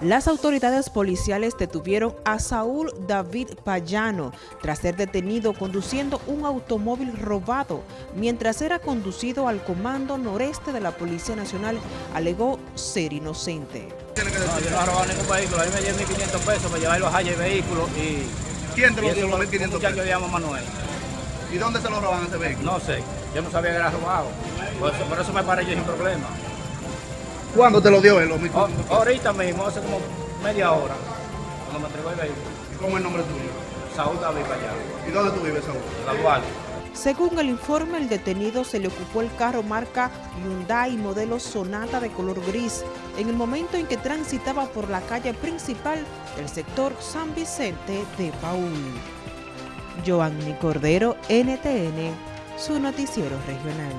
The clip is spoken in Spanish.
Las autoridades policiales detuvieron a Saúl David Payano tras ser detenido conduciendo un automóvil robado. Mientras era conducido al Comando Noreste de la Policía Nacional, alegó ser inocente. No, yo no he robado ningún vehículo, a mí me dieron 1.500 pesos para llevar los y vehículos y... ¿Quién te lo y dio eso los 1.500 Un muchacho pesos? que llama Manuel. ¿Y dónde se lo roban ese vehículo? No sé, yo no sabía que era robado. Por eso, por eso me paré yo sin problema. ¿Cuándo te lo dio él? Los 1.500 O- pesos? ahorita mismo, hace como media hora, cuando me entregó el vehículo. ¿Cómo es el nombre tuyo? Saúl David Payano, ¿Y dónde tú vives, Saúl? la Duarte. Según el informe, el detenido se le ocupó el carro marca Hyundai modelo Sonata de color gris en el momento en que transitaba por la calle principal del sector San Vicente de Paul. Joanny Cordero, NTN, su noticiero regional.